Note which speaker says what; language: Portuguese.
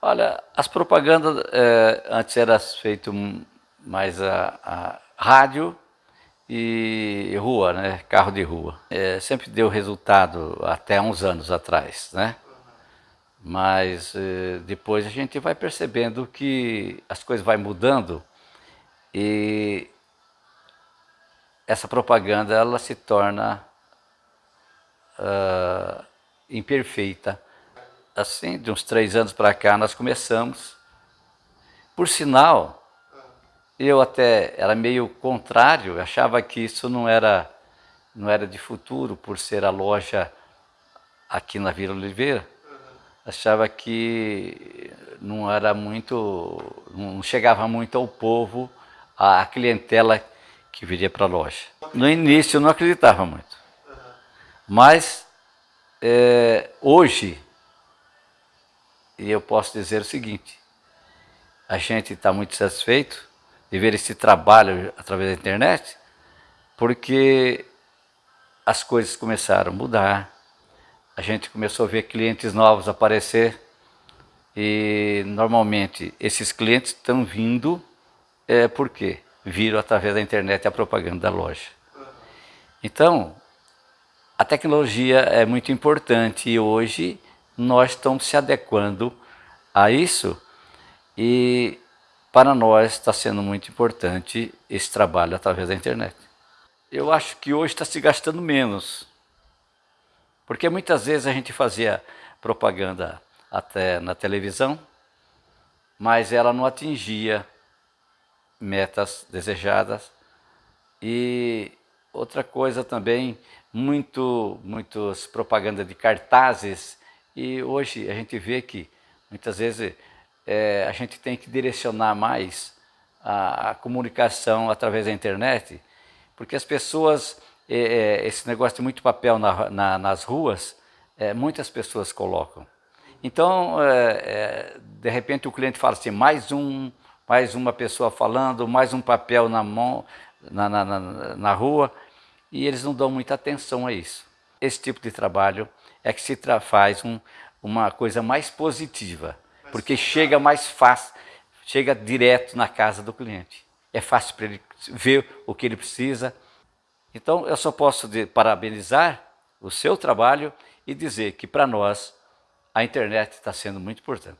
Speaker 1: Olha, as propagandas é, antes era feito mais a, a, rádio e rua, né? Carro de rua. É, sempre deu resultado até uns anos atrás, né? Mas é, depois a gente vai percebendo que as coisas vão mudando e essa propaganda ela se torna uh, imperfeita. Assim, de uns três anos para cá, nós começamos. Por sinal, eu até era meio contrário, achava que isso não era, não era de futuro, por ser a loja aqui na Vila Oliveira. Achava que não era muito, não chegava muito ao povo, a clientela que viria para a loja. No início eu não acreditava muito, mas é, hoje eu posso dizer o seguinte, a gente está muito satisfeito de ver esse trabalho através da internet, porque as coisas começaram a mudar, a gente começou a ver clientes novos aparecer e normalmente esses clientes estão vindo é, por quê? Viram através da internet a propaganda da loja. Então, a tecnologia é muito importante e hoje nós estamos se adequando a isso e para nós está sendo muito importante esse trabalho através da internet. Eu acho que hoje está se gastando menos, porque muitas vezes a gente fazia propaganda até na televisão, mas ela não atingia metas desejadas. E outra coisa também, muito, muitas propaganda de cartazes, e hoje a gente vê que muitas vezes é, a gente tem que direcionar mais a, a comunicação através da internet, porque as pessoas, é, é, esse negócio de muito papel na, na, nas ruas, é, muitas pessoas colocam. Então, é, é, de repente o cliente fala assim, mais, um, mais uma pessoa falando, mais um papel na mão, na, na, na, na rua, e eles não dão muita atenção a isso. Esse tipo de trabalho é que se faz um, uma coisa mais positiva porque chega mais fácil, chega direto na casa do cliente. É fácil para ele ver o que ele precisa. Então, eu só posso parabenizar o seu trabalho e dizer que para nós a internet está sendo muito importante.